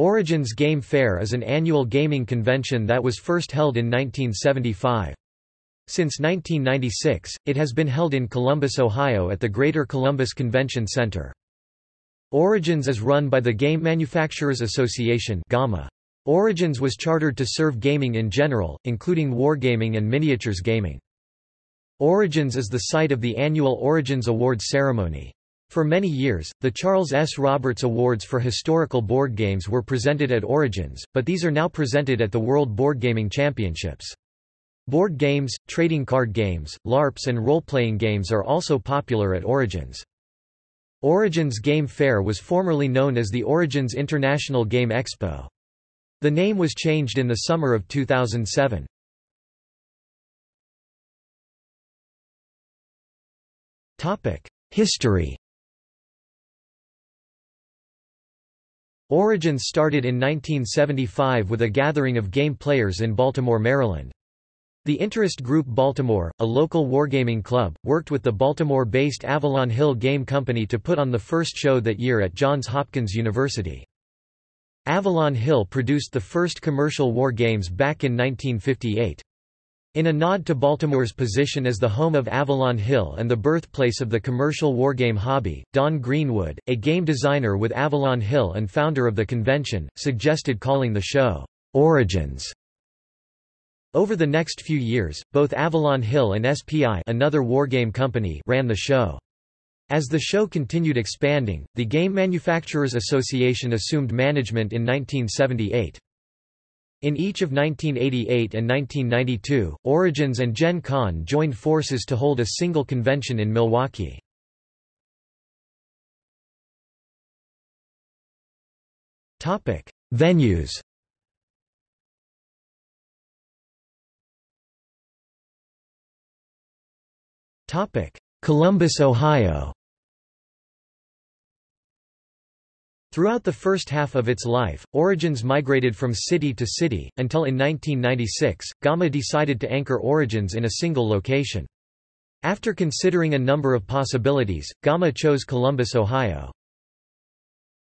Origins Game Fair is an annual gaming convention that was first held in 1975. Since 1996, it has been held in Columbus, Ohio at the Greater Columbus Convention Center. Origins is run by the Game Manufacturers Association GAMA. Origins was chartered to serve gaming in general, including wargaming and miniatures gaming. Origins is the site of the annual Origins Awards ceremony. For many years, the Charles S. Roberts Awards for historical board games were presented at Origins, but these are now presented at the World Board Gaming Championships. Board games, trading card games, LARPs and role-playing games are also popular at Origins. Origins Game Fair was formerly known as the Origins International Game Expo. The name was changed in the summer of 2007. History Origins started in 1975 with a gathering of game players in Baltimore, Maryland. The Interest Group Baltimore, a local wargaming club, worked with the Baltimore-based Avalon Hill Game Company to put on the first show that year at Johns Hopkins University. Avalon Hill produced the first commercial war games back in 1958. In a nod to Baltimore's position as the home of Avalon Hill and the birthplace of the commercial wargame hobby, Don Greenwood, a game designer with Avalon Hill and founder of the convention, suggested calling the show, Origins. Over the next few years, both Avalon Hill and SPI another wargame company ran the show. As the show continued expanding, the Game Manufacturers Association assumed management in 1978. In each of 1988 and 1992, Origins and Gen Con joined forces to hold a single convention in Milwaukee. Topic: Venues Topic: Columbus, Ohio Throughout the first half of its life, Origins migrated from city to city, until in 1996, GAMA decided to anchor Origins in a single location. After considering a number of possibilities, GAMA chose Columbus, Ohio.